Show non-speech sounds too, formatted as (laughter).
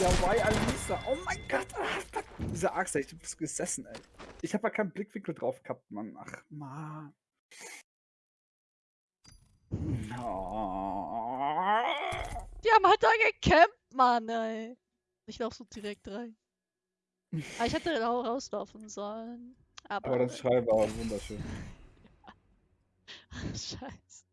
Ja, why Alisa? Oh mein Gott. ah, Diese Axt, du bist gesessen, ey. Ich hab ja keinen Blickwinkel drauf gehabt, Mann. Ach, Mann. Die haben halt da gecampt, Mann, ey. Ich lauf so direkt rein. Aber ich hätte auch rauslaufen sollen. Aber. Aber das Schreiben war wunderschön. (laughs) Scheiße.